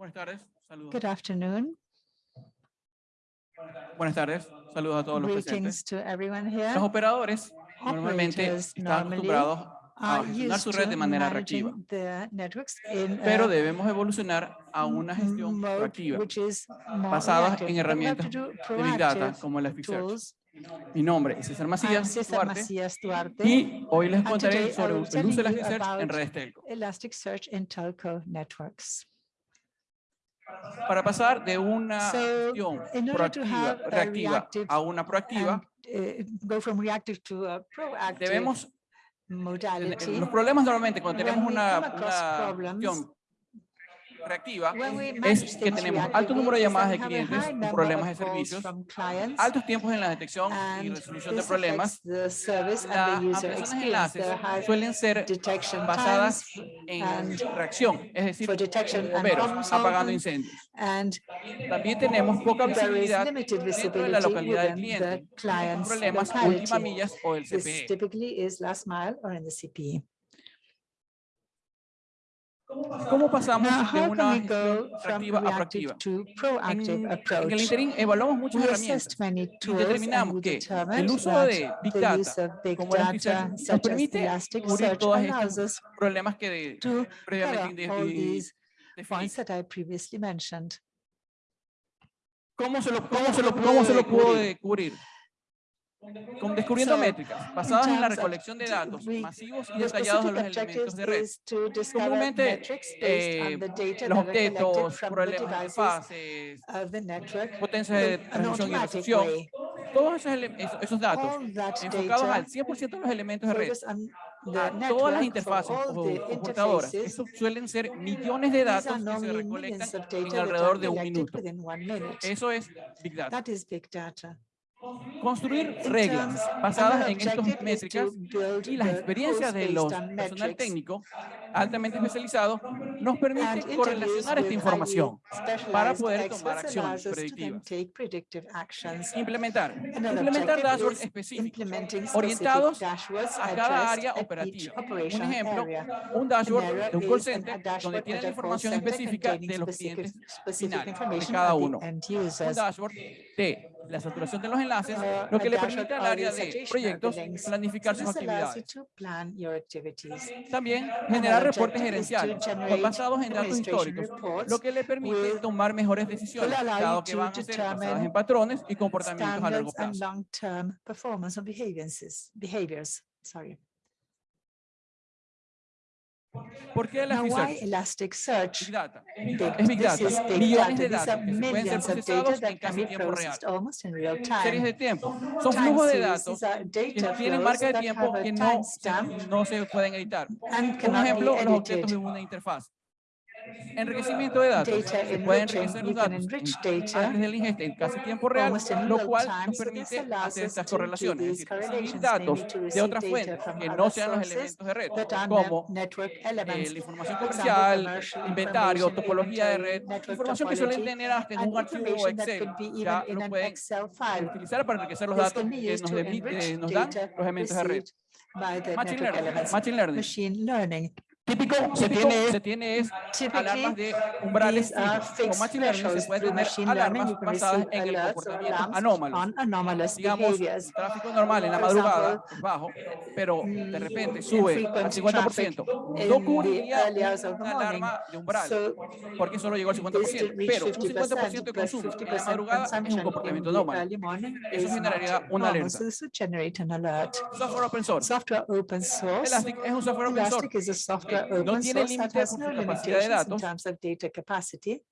Buenas tardes, saludos. Good afternoon. Buenas tardes, saludos a todos los presentes. To everyone here. Los operadores normalmente están acostumbrados a gestionar su red de manera reactiva, pero debemos evolucionar a una gestión proactiva basada en herramientas de Big Data como Elasticsearch. tools. Mi nombre es César Macías César Duarte Macías Duarte, y hoy les contaré sobre el uso de Elasticsearch en redes telco. Elasticsearch in telco networks. Para pasar de una So, proactiva, reactiva a una proactiva, And uh, go from reactive to a proactive debemos modality. Los problemas normalmente cuando tenemos una, una reactiva es que tenemos alto número de llamadas de clientes con problemas de servicios, altos tiempos en la detección y resolución de problemas. Las ampliaciones de enlaces suelen ser basadas en reacción, es decir, bomberos apagando incendios. También tenemos poca visibilidad dentro de la localidad del cliente, problemas última millas o el CPE. typically is last mile or in the E. CPE. ¿Cómo pasamos de how una can we gestión go from reactiva a reactive proactiva? to En, el approach? interín evaluamos muchas herramientas y determinamos que el uso de Big the Data use of big como data Elasticsearch nos permite cubrir todos estos problemas que previamente definí. points that I previously mentioned. ¿Cómo se lo, cómo se lo, cómo se lo pudo de cubrir? Con descubriendo So, métricas basadas en la recolección de datos masivos y detallados de los elementos de red. Comúnmente, eh, Los objetos, problemas de fases, potencias de transmisión y way. todos esos, esos- esos datos enfocados al 100% de los elementos de red, a todas las interfaces o computadoras. Eso suelen ser millones de datos que se recolectan en alrededor de un minuto. Eso es Big Data. Construir reglas basadas en estas métricas y las experiencias de los based on personal metrics técnico altamente especializado nos permite correlacionar esta información para poder tomar acciones predictivas. take predictive actions. Implementar. Implementar dashboards específicos orientados a cada área operativa. Un ejemplo, un dashboard de un call center donde tiene la información específica de los clientes finales de cada uno. Un dashboard de la saturación de los enlaces, Uh, lo que le permite al área de proyectos planificar sus actividades. También generar reportes gerenciales basados en datos históricos, lo que le permite tomar mejores decisiones, dado que van a ser basadas en patrones y comportamientos a largo plazo. ¿Por qué Elasticsearch? Elasticsearch? Big Data. Es Big Data. Millones de datos que se pueden ser procesados en casi tiempo real. processed almost in real Series de time. tiempo. Son flujos de datos que data tienen marca de that tiempo que no, no se pueden editar. Un ejemplo, los objetos de una interfaz. Enriquecimiento de datos. Se puede enriching, enriquecer los datos antes del ingesta en casi tiempo real, lo cual nos permite hacer estas correlaciones, es decir, datos de otras fuentes que no sean los elementos de red, como eh, la información comercial, inventario, topología de red, información que suelen tener hasta en un archivo Excel, ya lo pueden utilizar para enriquecer los datos que nos, eh, nos dan los elementos de red. Machine learning. Machine learning. Típico, se tiene, se tiene es alarmas de umbrales fijos. Con fixed Machine Learning se puede tener alarmas basadas en el comportamiento anómalo. Digamos, tráfico normal en la madrugada es bajo, pero de repente sube al infrequent 50%. traffic No cubriría una alarma de umbral, So porque solo llegó al this 50%. did reach Pero un 50% de 50%, but consumo en la 50% madrugada es un comportamiento anómalo. Eso generaría una alerta. So this would generate an alert. Software open source. Software open source. Elastic es un software open source Elastic is a software no open tiene source that límite has por no su capacidad de limitations in datos. terms of data capacity.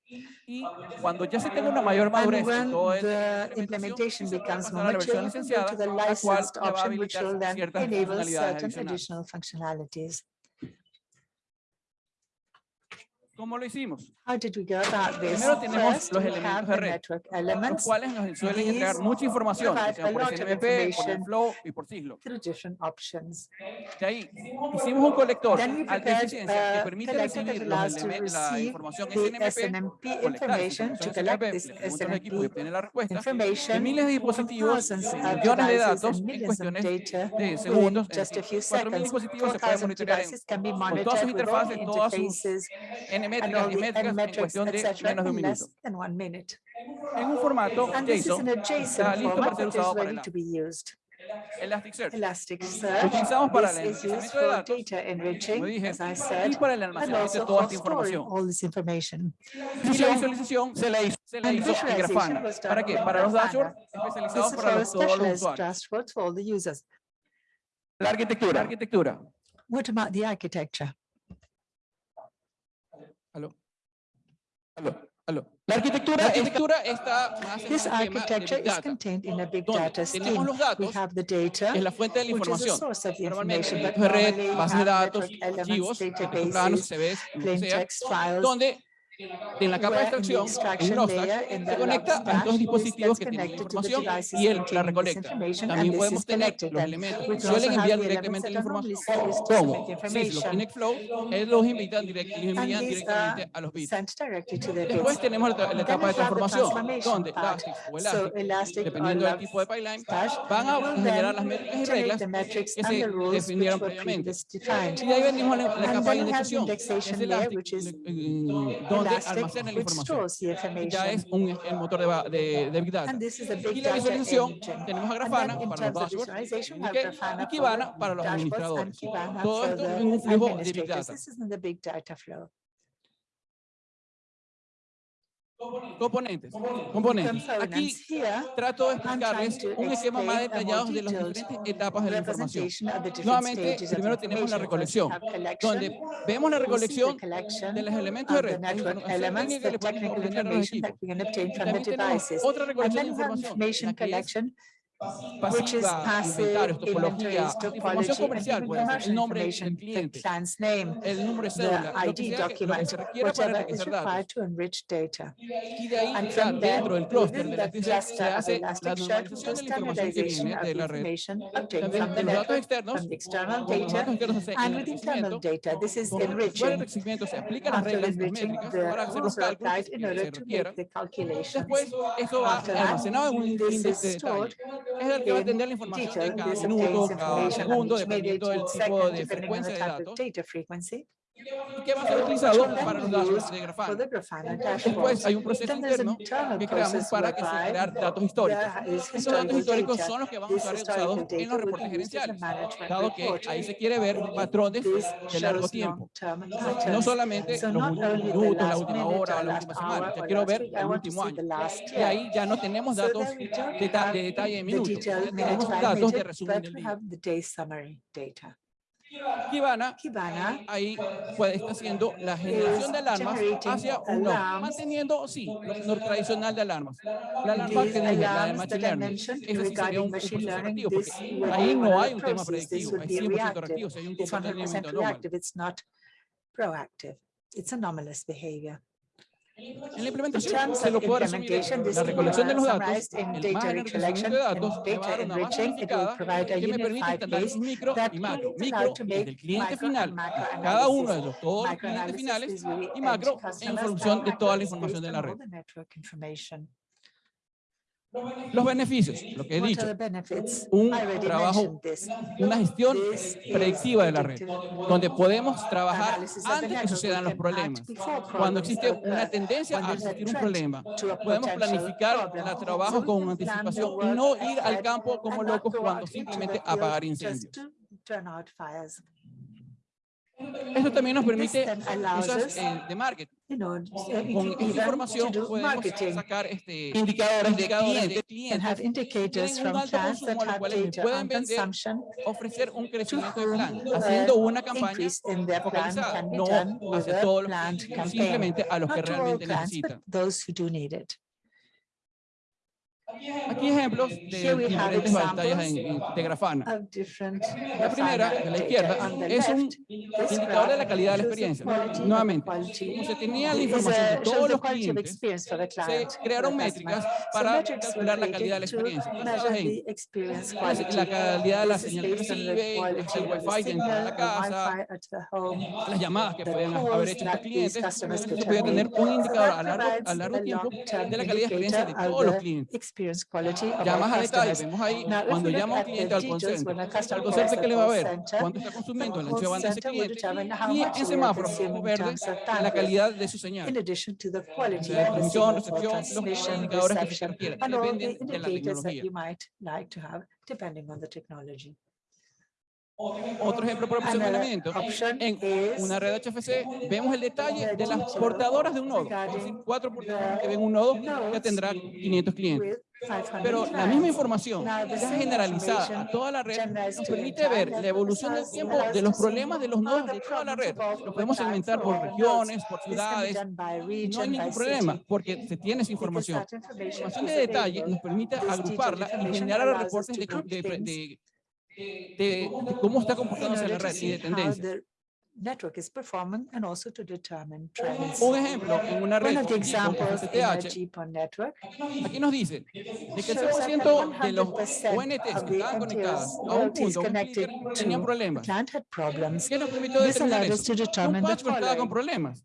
y cuando ya se tenga una mayor madurez And en when todo el the implementation se puede becomes pasar more a la mature, versión you can go licenciada, to the la cual licensed le va a option, which habilitar will then ciertas enable funcionalidades certain adicionales. additional functionalities. ¿Cómo lo hicimos? How did we go about this? Primero tenemos First, los elementos de red, Los cuales nos suelen entregar mucha información, por SNMP, por flow y por siglo. De ahí hicimos un colector alta eficiencia que permite recibir la información SNMP, SNMP colectar esa information, to información collect SNMP, this le pregunta al equipo y SNMP obtiene telemétricas and y métricas en cuestión de menos de un minuto. En un formato and JSON está listo para ser usado para Elasticsearch. Elasticsearch. Utilizamos para el enriquecimiento de datos, como dije, said, y para el almacenamiento de toda esta información. Y la visualización se la hizo, se la hizo en Grafana. ¿Para qué? Para los dashboards especializados para los, todos los usuarios. La arquitectura. La arquitectura. What about the architecture? La arquitectura, está, This en architecture is contained in a big data scheme. Datos, We have the data, es la fuente de la información. Normalmente red, base de datos, archivos, planos, CVs, plain text files, donde en la capa de extracción, un se conecta a estos dispositivos que tienen la información y él la recolecta. También podemos tener los elementos suelen enviar directamente la información. Como Syslock y NetFlow, él los invita directamente a los bits. Después tenemos la etapa de transformación, donde Elastic o Elastic, dependiendo del tipo de pipeline, van a generar las métricas y reglas que se definieron previamente. Y de ahí venimos a la capa de indexación, es Elastic, donde almacena la información. Ya es un, el motor de, de, de Big Data. Y la visualización, tenemos a Grafana para los dashboards y Kibana para los administradores. Todo esto es un flujo de Big Data. Componentes. Componentes. Aquí trato de explicarles un esquema más detallado de las diferentes etapas de la información. Nuevamente, primero tenemos la recolección, donde vemos la recolección de los elementos de red, elementos que le podemos ordenar los equipos. También tenemos otra recolección de información, pasiva, which is passive inventaries, topology, comercial, information, information, the client's name, the ID document, whatever is required to enrich data. And from there, within that cluster of Elasticsearch, we do standardization of information obtained from the network, from the external data, and with internal data. This is enriching. After enriching, the rules are applied in order to make the calculations. After that, this is stored es el que va a atender la información de cada minuto, cada segundo, dependiendo del tipo de frecuencia de datos que va a ser utilizado para los dashboards de Grafana. Después hay un proceso interno que creamos para que se crear datos históricos. Esos datos históricos son los que van a ser usados en los reportes gerenciales, dado que ahí se quiere ver patrones de largo tiempo. No solamente los últimos minutos, la última hora o la última semana, ya quiero ver el último año. Y ahí ya no tenemos datos de, detalle de minutos, tenemos datos de resumen del día. Kibana, Kibana, ahí puede estar haciendo la generación de alarmas hacia un manteniendo, sí, lo, tradicional de alarmas. La alarma que la de Machine Learning. Ahí no hay un tema predictivo, es un. It's anomalous behavior. En la implementación se lo puede resumir la recolección de los datos, el manager de datos, me va a una base unificada que me permite micro y macro. Micro desde el cliente final, cada uno de los todos los clientes finales y macro en función de toda la información de la red. Los beneficios, lo que he dicho, un trabajo, una gestión predictiva de la red, donde podemos trabajar antes que sucedan los problemas. Cuando existe una tendencia a existir un problema, podemos planificar el trabajo con anticipación y no ir al campo como locos cuando simplemente apagar incendios. Esto también nos permite cosas eh, de marketing. Eh, con esta información podemos sacar este, indicadores, de clientes que tienen pueden vender, ofrecer un crecimiento de plan, haciendo una campaña focalizada, no hacia todos los clientes, simplemente a los que realmente necesitan. Aquí ejemplos de diferentes pantallas en, en, de Grafana. La primera, de la izquierda, es un indicador de la calidad de la experiencia. Nuevamente, como se tenía la información de todos los clientes, se crearon métricas para calcular la calidad de la experiencia. La calidad de la señal que recibe, el wifi dentro de la casa, las llamadas que pueden haber hecho los clientes, se podía tener un indicador a largo, a largo tiempo de la calidad de experiencia de todos los clientes experience quality of Llamas our a detalle, vemos ahí cuando llama un cliente al call center, el call center le va a ver, cuánto está consumiendo, la de ese cliente en la calidad de su señal. La recepción, los indicadores que se requieren, dependen de la tecnología. depending on the technology. Otro ejemplo por opción de elemento. En una red HFC vemos el detalle de las portadoras de un nodo. Es decir, cuatro portadoras que ven un nodo ya tendrá 500 clientes. Pero la misma información ya generalizada a toda la red nos permite ver la evolución del tiempo de los problemas de los nodos de toda la red. Lo podemos segmentar por regiones, por ciudades, no hay ningún problema porque se tiene esa información. La información de detalle nos permite agruparla y generar reportes de, de, de de, cómo está comportándose la red y de tendencias. network is performing and also to determine trends. Un ejemplo, en una red One of the examples network aquí nos dice que el 100% de los ONTs que estaban conectados a un punto, problemas. ¿Qué nos permitió determinar eso? Un con problemas.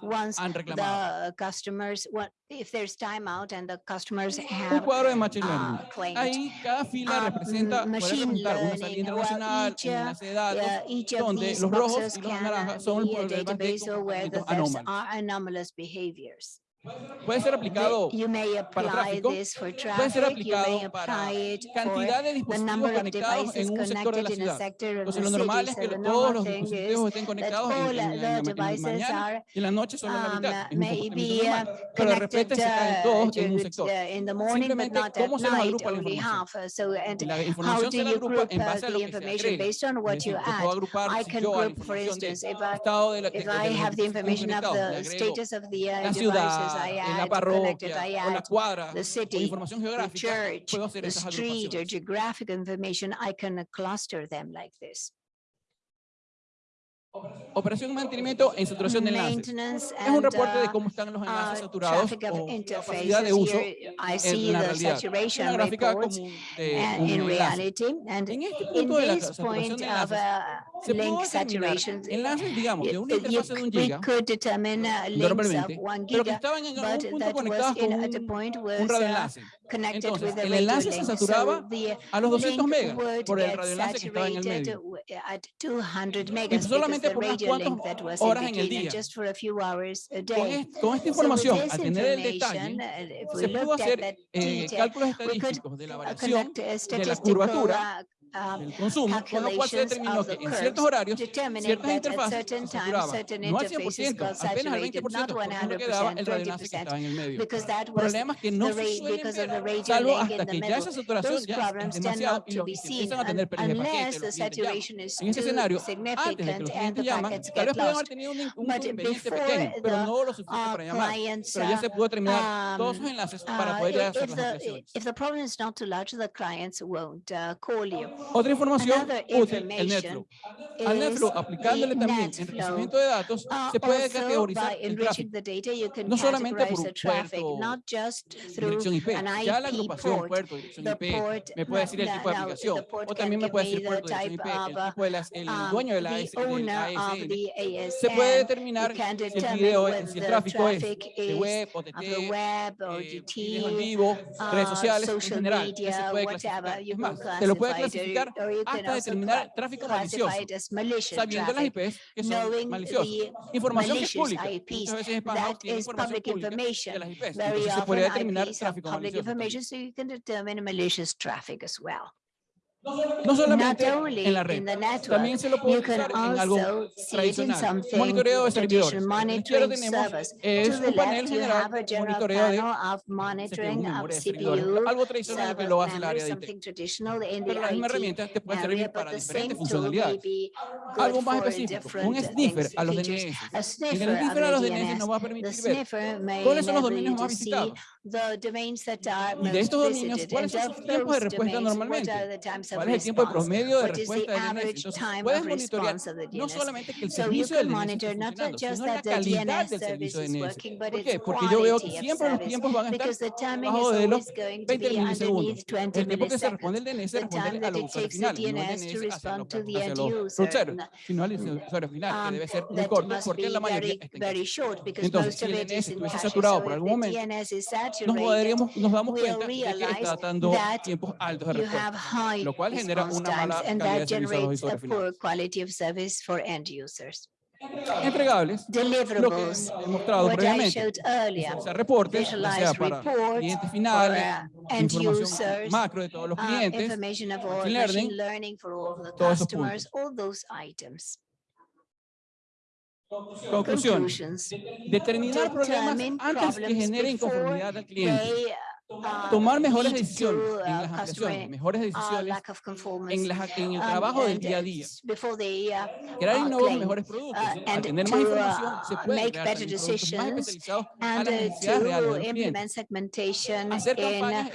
once the customers, what, if there's timeout and the customers have uh, claimed. Ahí cada fila um, representa, machine learning, una una de datos, uh, each of donde los rojos y los naranjas son problemas de comportamientos. Anomalous behaviors. Puede ser aplicado para tráfico, puede ser aplicado para cantidad de dispositivos conectados en un sector de la ciudad. Entonces, lo normal es que todos los dispositivos estén conectados en, en, en, la mañana en la noche solo la mitad. Normal, pero de repente se caen todos en un sector. Simplemente, ¿cómo se los agrupa la información? La información se agrupa en base a lo que se agrega. Yo puedo agrupar, si yo a la información del estado de la, la, I add la parroquia, I o la cuadra, the city, the church, puedo hacer the street. Or geographic information, I can cluster them like this. Operación y mantenimiento e saturación de enlaces. Es un reporte de cómo están los enlaces saturados o capacidad de uso en la realidad. Es una gráfica común de un enlace. En este punto de la saturación de enlaces, se puede determinar enlaces, digamos, de una interfaz de un giga, normalmente, pero que estaban en algún punto conectados con un, un radioenlace. Entonces, el enlace se saturaba a los 200 megas por el radioenlace que estaba en el medio. Eso solamente solamente por unas cuantas horas en el día. Con, con esta información, al tener el detalle, se pudo hacer eh, cálculos estadísticos de la variación de la curvatura el consumo, con lo cual se que en ciertos horarios, ciertas interfaces se saturaban, no al 100%, apenas al 20%, lo que daba el radioenlace que estaba en el medio. Problemas que no se suelen salvo hasta que ya esa saturación ya es demasiado y los empiezan a tener pérdidas de paquetes, En ese escenario, antes de que los clientes llaman, tal vez haber tenido un, inconveniente pequeño, pero no lo suficiente para llamar, pero ya se pudo terminar todos enlaces para poder hacer las. If the problem is not too large, the clients won't call you. Otra información útil, el NetFlow. Al NetFlow, aplicándole también enriquecimiento de datos, se puede categorizar el tráfico, no solamente por un puerto, dirección IP, ya la agrupación puerto, dirección IP, me puede decir el tipo de aplicación, o también me puede decir puerto, dirección IP, el tipo de el dueño de la ASN. Se puede determinar si el video, si el tráfico es de web, OTT, eh, videos en vivo, redes sociales en general, se puede clasificar. Más, se lo puede clasificar identificar hasta determinar tráfico malicioso, sabiendo las IPs que son maliciosas. Información que es pública, muchas veces es baja, tiene información pública de las IPs, entonces se podría determinar tráfico malicioso. No solamente en la red, también se lo puede usar en algo tradicional. Monitoreo de servidores. Izquierda tenemos es un panel general monitoreo de CPU, algo tradicional que lo hace el área de IT. Pero la misma herramienta te puede servir para diferentes funcionalidades. Algo más específico, un sniffer a los DNS. En el sniffer a los DNS nos va a permitir ver cuáles son los dominios más visitados. Y de estos dominios, ¿cuáles son los tiempos de respuesta normalmente? ¿Cuál es el tiempo promedio de respuesta del DNS? Puedes monitorear no solamente que el servicio del DNS funcionando, sino la calidad del servicio DNS. ¿Por? Porque yo veo que siempre los tiempos van a estar bajo de los 20 milisegundos. El tiempo que se responde el DNS responde a el al usuario final, ser porque la mayoría está Entonces, si el DNS estuviese saturado por algún momento, nos, nos damos cuenta de que está dando tiempos altos de respuesta, cual genera una mala calidad de servicio y quality of service for end users. Entregables, Deliverables, lo mostrado previamente, earlier, o sea, reportes, sea, clientes finales, uh, información users, macro de todos los uh, clientes, uh, information of all, for all the customers, all those items. Conclusión. Determinar problemas antes que al cliente. Uh, tomar mejores decisiones en las aplicaciones, mejores decisiones en, el trabajo del día a día. Crear y mejores productos. Tener más información, se puede crear productos más especializados a. Hacer campañas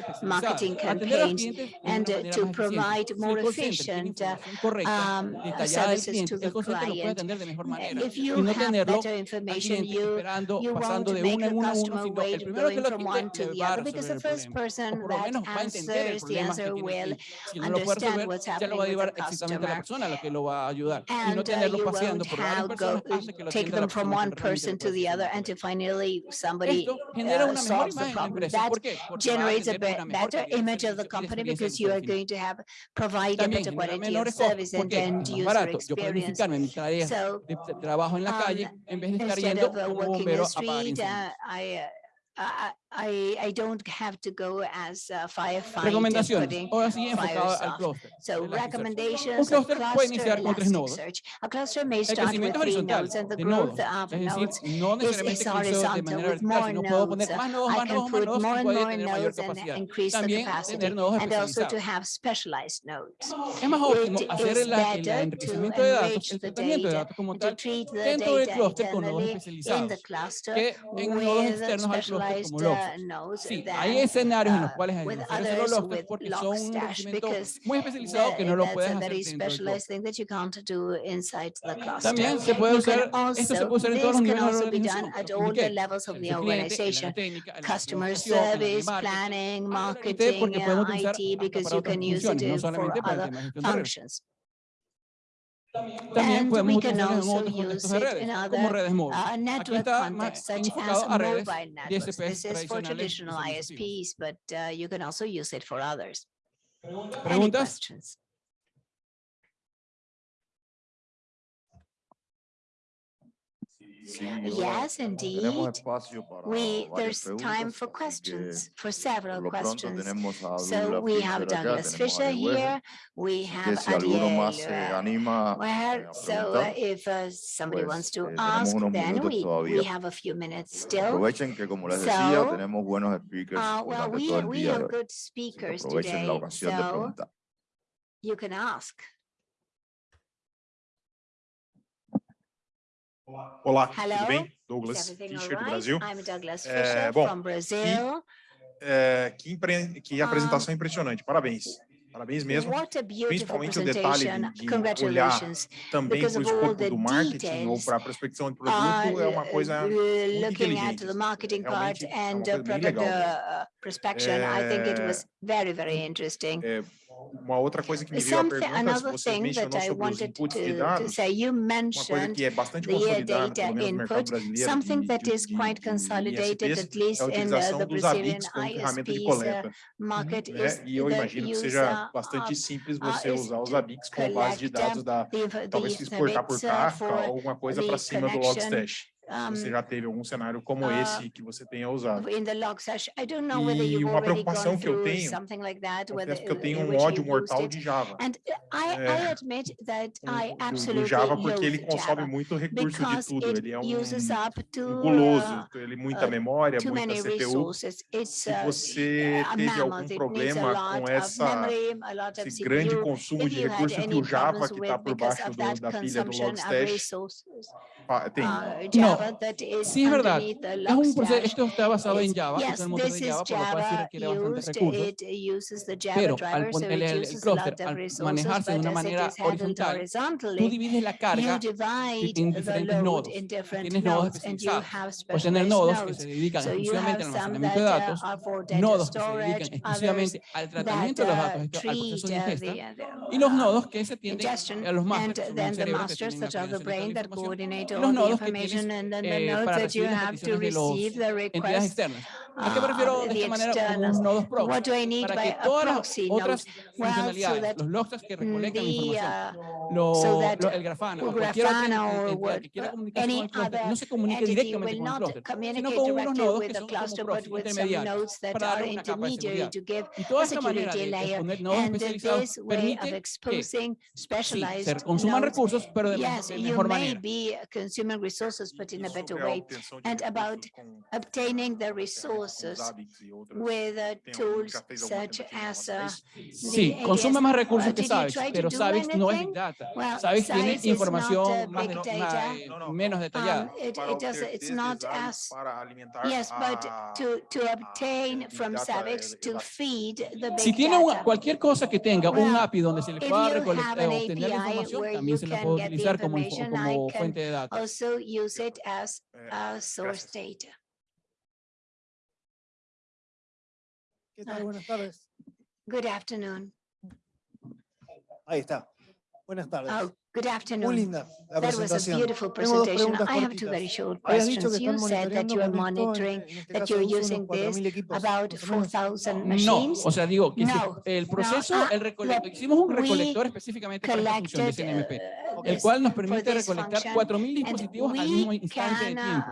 atender a cliente, el y no tenerlo al esperando, pasando de el primero que lo first person that answers the answer will si no understand what's happening with the customer. Persona, and uh, you won't have go, take them from one person to the other and to finally somebody uh, solves the problem. That generates a better image of the company because you are going to have provide a better quality of service and end user experience. So, um, instead of uh, working the street, I, I I, I don't have to go as a firefighter. putting sí uh, enfocado al clúster. So recommendations. Un clúster puede iniciar con tres nodos. A cluster may start with three nodes and the growth of um, nodes no necesariamente is horizontal with more nodes. I can put more and more nodes and increase the capacity and also to have specialized nodes. It is better to enrich the data and treat the data internally in the cluster with specialized uh, lofts. Sí, hay escenarios en los cuales hay que hacer los lofts porque son un documento muy especializado que no lo puedes hacer dentro del También se puede usar, esto se puede usar en todos los niveles de la organización. El customer service, planning, marketing, IT, because you can use it for other functions. También podemos utilizarlo en otros contextos de redes, como redes móviles. Aquí está más significado a redes ISPs tradicionales. But you can also use it for others. ¿Preguntas? Yes, indeed. We, there's time for questions, for several questions. So we have Douglas Fisher here, we have Adiel. Uh, well, so uh, if uh, somebody wants to ask, then we, we have a few minutes still. so, uh, well, we, we have good speakers today, so you can ask. Olá, tudo bem? Douglas é, Fischer, do Brasil. Douglas Fischer, é, bom. Que, é, que, que apresentação impressionante, parabéns. Parabéns mesmo, principalmente o detalhe de, olhar também para o escopo do marketing ou para a prospecção de produto é uma coisa muito inteligente. É uma coisa bem legal. É, uma outra coisa que me veio à pergunta, se você mencionou sobre os inputs de dados, uma coisa que é bastante consolidada, pelo menos no mercado brasileiro, de, de, de, ISPs, é a utilização dos ABICs como ferramenta de coleta. Né? E eu imagino que seja bastante simples você usar os ABICs como base de dados da, talvez exportar por Kafka ou alguma coisa para cima do Logstash. Você já teve algum cenário como uh, esse que você tenha usado. e uma preocupação que eu tenho, like that, é whether, que eu tenho um ódio mortal de Java. And é, I, admit that I absolutely do Java porque ele consome Java, muito recurso de tudo, ele é um, to, guloso, ele é muita uh, memória, muita CPU. Se você uh, teve algum problema com essa, esse CPU, grande consumo de recursos que o Java, que está por baixo do, da pilha do Logstash, Java no, is sí es verdad. Un proceso, esto está basado en Java, yes, es el de Java, por lo cual. Pero al el, el cluster, manejarse de una manera horizontal, tú divides la carga en diferentes nodos. Tienes nodos especializados. Puedes tener nodos que se dedican exclusivamente al almacenamiento de datos, nodos que se exclusivamente al tratamiento de los datos, y los nodos que se atienden a los masters, que son los cerebros que tienen los nodos que tienes eh, para recibir las peticiones de las entidades externas. ¿A qué de esta manera con nodos proxy? Para que todas las otras funcionalidades, los que información, el Grafana o cualquier otra que quiera con cluster, no se comunique directamente con el cluster, sino con unos nodos que son como proxy intermediarios para dar una capa. Y toda esta manera de poner que sí, consuman recursos, pero de manera human resources, but in a better way, and about obtaining the resources with uh, tools such as uh, Sí, consume más recursos que SAVIX, pero SAVIX no es Big Data. Well, SAVIX tiene uh, información más, más, menos detallada. Um, it, it does, it's not as, yes, but to, to obtain from SAVIX to feed the big Si tiene una, cualquier cosa que tenga, un API donde se le pueda recolectar, obtener información, también se la puede utilizar como, como fuente de datos. also use it as uh, a source data. Ah. Good afternoon. Ahí está. Buenas tardes. Oh, good afternoon. Muy linda la that was a beautiful presentation. I have two very short questions. You said that you are monitoring, este that you're using this about 4,000 machines. No, o sea, digo, que no, si el proceso, no, uh, el recolector, hicimos un recolector específicamente para esta función de CNMP. el cual nos permite recolectar 4.000 dispositivos al mismo instante de tiempo.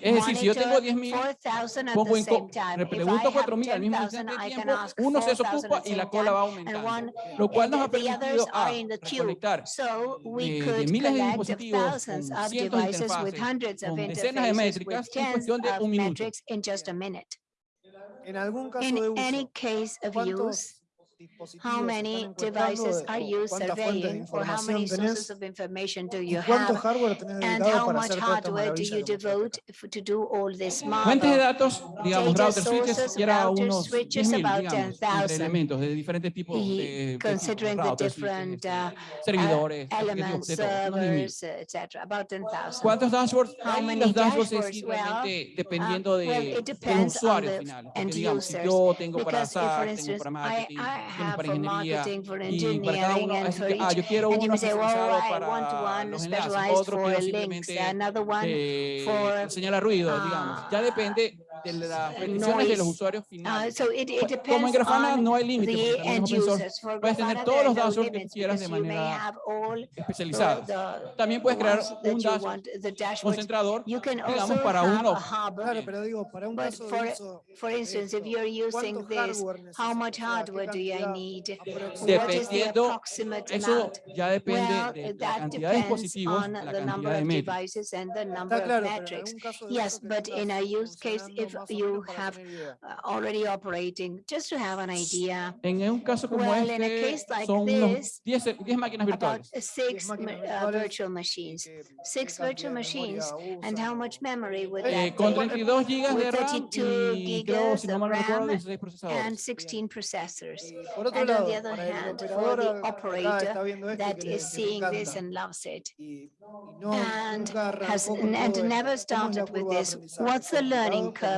Es decir, si yo tengo 10.000, pongo en le pregunto 4.000 al mismo instante de tiempo, uno se desocupa y la cola va aumentando, lo cual nos ha permitido a recolectar eh, de miles de dispositivos cientos de interfaces, con decenas de métricas en cuestión de un minuto. En algún caso de uso, ¿cuántos how many devices are you surveying or how many sources of information do you have and how much hardware do you devote to do all this modeling? De datos, router switches, servidores, elements, servers, etc. About ¿Cuántos dashboards? Digamos, yo tengo para tengo para have for marketing, for engineering, and for each. And you may say, well, I want one specialized for links, another one for... Señala ruido, digamos. Ah. Depende de las de los usuarios finales. So it, Como en Grafana no hay límite, puedes tener todos los dashboards que quieras de manera especializada. También puedes crear un dashboard concentrador, digamos, para uno. Pero this, hardware do I need? What the approximate eso ya depende well, de la cantidad de dispositivos, la cantidad de. Está claro, de Yes, but in a use case, if if you have uh, already operating, just to have an idea. En un caso como well, este, like son 10 máquinas virtuales. Six uh, virtual machines, six virtual machines, and how much memory would that eh, Con 32 gigas de RAM And 16 processors. And on the other hand, for the operator that is seeing this and loves it, and has and never started with this, what's the learning curve?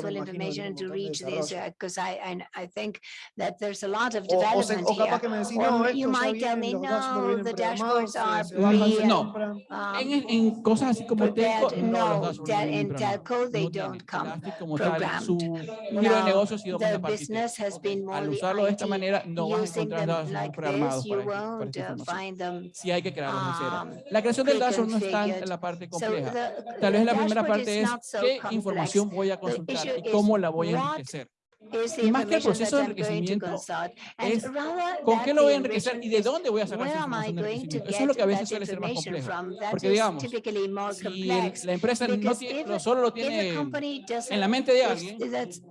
me imagino que information hay un and to montón de reach this, desarrollo. because I, I, I think that there's a lot of O, o, se- development o capaz here. que me decís, no, you esto ya might tell viene, me, los dashboards no, vienen the programados, se- bajan, pre- No. En, um, en cosas así como telco, no, los No, dashboards they No tienen. don't come Elastic como tal, programmed. su giro de Now, negocio ha sido más the a de- business has been more Al usarlo de esta manera, no vas a using encontrar them dashboards like programados this, you para, para esta uh, información. find them. Sí hay que crearlos de cero. um, La creación del dashboard no está en pre-configured. la parte So Tal vez la primera parte es qué información voy a consultar y cómo la voy a enriquecer. Y más que el proceso de enriquecimiento, es ¿Con qué lo voy a enriquecer y de dónde voy a sacar esa información de enriquecimiento? Eso es lo que a veces suele ser más complejo. Porque digamos, si la empresa no, tiene, no solo lo tiene en la mente de alguien,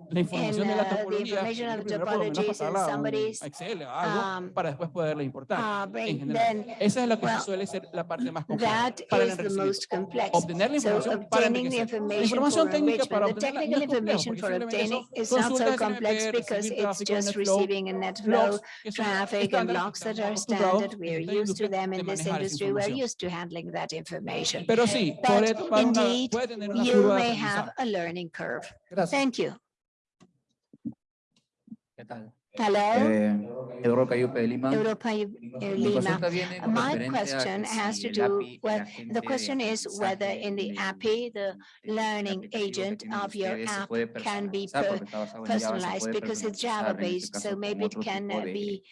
la información in, de la uh, topología, primero por lo menos topologies in pasarla a un Excel o algo um, para después poderla importar. uh, en general. Esa es lo que suele ser la parte más compleja para el enriquecimiento. Obtener la información para enriquecer. La información for técnica para obtenerla no es complejo, porque simplemente son consultas complex SNMP, because recibir it's tráfico, just NetFlow, receiving a net flow, logs, que son traffic and estándares logs que that estamos are acostumbrados standard. en We're esta used to industria them de in this manejar esa industry. We're información. used to handling that information. Pero sí, But puede, tomar una- indeed, puede tener una You curva de may have aprendizaje. a learning curve. Gracias. Thank you. ¿Qué tal? Hello, Eh, Eduardo Cayupe de Lima. Europa eh, Mi Lima. consulta viene My referente a question que has si to el do, API, el well, agente the de question is whether aprendizaje in the de- API, the del- del learning aplicativo que agent tienen of your ustedes se app puede can be personalizar per- porque está basado en Java, se personalized puede because it's personalizar, en este Java-based, caso, so con maybe it otro can tipo uh, de- be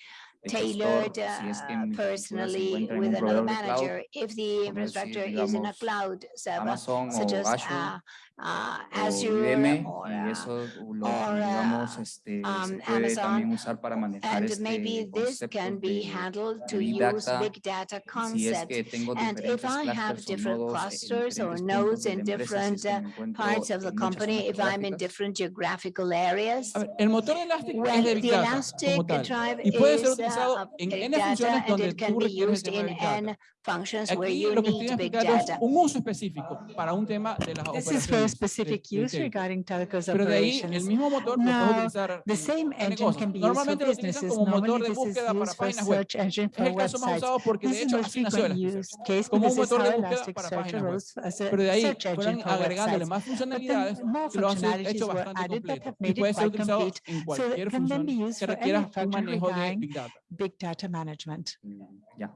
de tailored gestor, si es que uh, mi infraestructura se personally encuentra en with un another proveedor de cloud, manager. If the decir, infrastructure is in a digamos, cloud server, Amazon such o as Azure uh, uh, o Azure IBM or, y uh, eso lo, or, digamos, uh, este, um, se puede Amazon, también usar para manejar and este maybe this can be handled to Big use big data si es concepts. que tengo And if I have different clusters or nodes in la empresa, si different uh, parts of the company, if I'm in different geographical areas, A ver, el motor de well, es de the Big Data Elastic como tal. drive Y puede ser is utilizado uh, en big N funciones data and donde it can tú be requieres used in de Big Data. N functions where Aquí you lo que estoy explicando es data. un uso específico para un tema de las This is for a specific de use regarding telcos Pero de ahí el mismo motor lo utilizar The same engine can be used for Normalmente lo utilizan businesses. como motor Normally de búsqueda para used for páginas web. search engine Es for el caso más websites. usado porque This de is hecho most así nació Elasticsearch. use case como un motor de búsqueda para páginas web. Pero de ahí search engine fueron for agregándole websites. más funcionalidades que lo han hecho bastante completo y puede ser utilizado en cualquier función que for requiera un manejo de Big Data. big data management. Mm, Ya,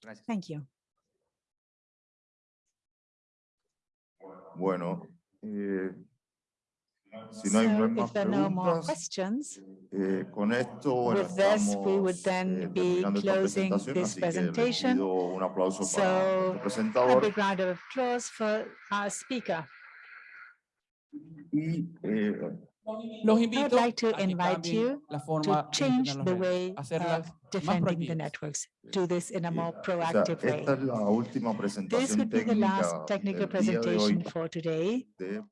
gracias. Thank you. Bueno, eh, si no hay, So más if there are no more questions, eh, con esto, bueno, With this, we would then eh, be closing this así que les presentation. un So, para nuestro a big round of applause for our speaker. Y eh, Los invito like to a que invite cambien you la to forma de change gestionar the las redes, way hacerlas of más defending the proactivas. networks. Do this in a more o sea, proactive way. esta es la última This presentación would be the técnica last technical del día de hoy presentation for today. de